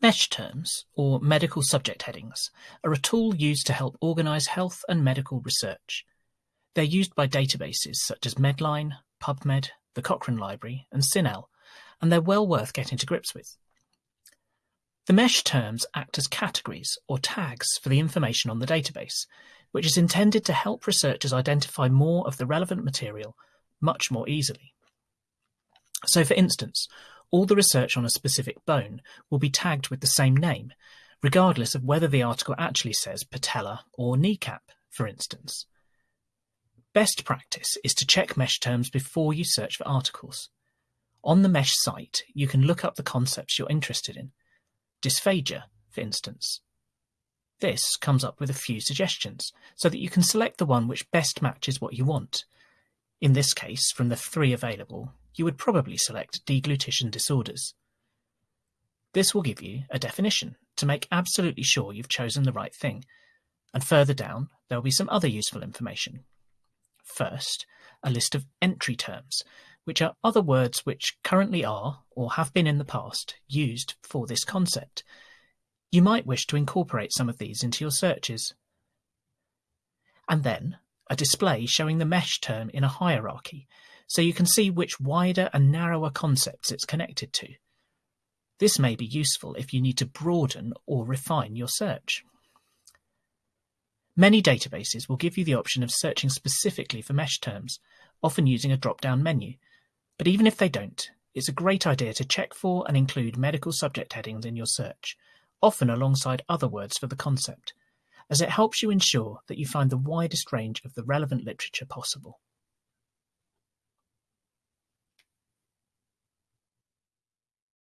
Mesh terms, or medical subject headings, are a tool used to help organize health and medical research. They're used by databases such as Medline, PubMed, the Cochrane Library, and CINAHL, and they're well worth getting to grips with. The mesh terms act as categories or tags for the information on the database, which is intended to help researchers identify more of the relevant material much more easily. So for instance, all the research on a specific bone will be tagged with the same name, regardless of whether the article actually says patella or kneecap, for instance. Best practice is to check mesh terms before you search for articles. On the mesh site, you can look up the concepts you're interested in. Dysphagia, for instance. This comes up with a few suggestions, so that you can select the one which best matches what you want. In this case, from the three available, you would probably select deglutition disorders. This will give you a definition to make absolutely sure you've chosen the right thing, and further down there will be some other useful information. First, a list of entry terms, which are other words which currently are, or have been in the past, used for this concept. You might wish to incorporate some of these into your searches. And then, a display showing the mesh term in a hierarchy, so you can see which wider and narrower concepts it's connected to. This may be useful if you need to broaden or refine your search. Many databases will give you the option of searching specifically for mesh terms, often using a drop-down menu. But even if they don't, it's a great idea to check for and include medical subject headings in your search, often alongside other words for the concept, as it helps you ensure that you find the widest range of the relevant literature possible.